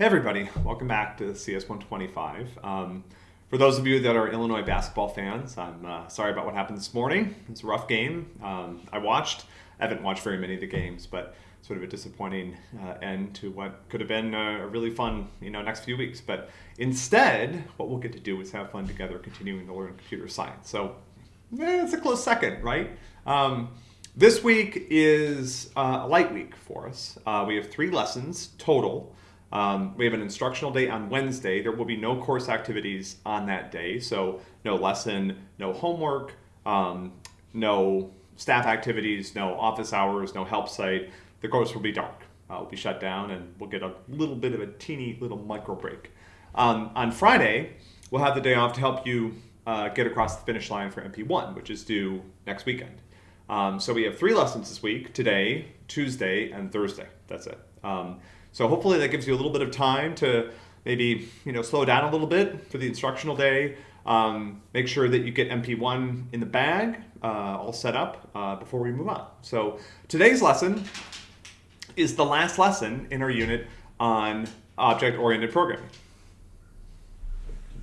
Hey everybody, welcome back to CS 125. Um, for those of you that are Illinois basketball fans, I'm uh, sorry about what happened this morning. It's a rough game. Um, I watched, I haven't watched very many of the games, but sort of a disappointing uh, end to what could have been a really fun, you know, next few weeks. But instead, what we'll get to do is have fun together, continuing to learn computer science. So eh, it's a close second, right? Um, this week is uh, a light week for us. Uh, we have three lessons total. Um, we have an instructional day on Wednesday. There will be no course activities on that day, so no lesson, no homework, um, no staff activities, no office hours, no help site. The course will be dark. Uh, will be shut down, and we'll get a little bit of a teeny little micro break. Um, on Friday, we'll have the day off to help you uh, get across the finish line for MP1, which is due next weekend. Um, so we have three lessons this week, today, Tuesday, and Thursday. That's it. Um, so hopefully that gives you a little bit of time to maybe you know slow down a little bit for the instructional day. Um, make sure that you get MP1 in the bag, uh, all set up uh, before we move on. So today's lesson is the last lesson in our unit on object-oriented programming.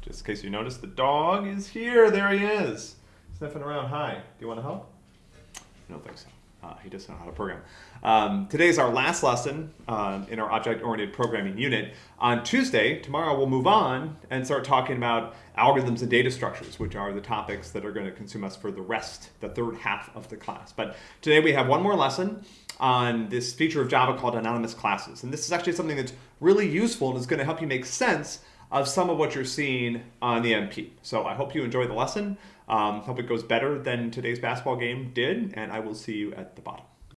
Just in case you noticed, the dog is here. There he is, sniffing around. Hi, do you want to help? Think so. Uh, he doesn't know how to program. Um, today is our last lesson uh, in our object-oriented programming unit. On Tuesday, tomorrow, we'll move on and start talking about algorithms and data structures, which are the topics that are going to consume us for the rest, the third half of the class. But today we have one more lesson on this feature of Java called anonymous classes. And this is actually something that's really useful and is going to help you make sense of some of what you're seeing on the MP. So I hope you enjoy the lesson. Um, hope it goes better than today's basketball game did, and I will see you at the bottom.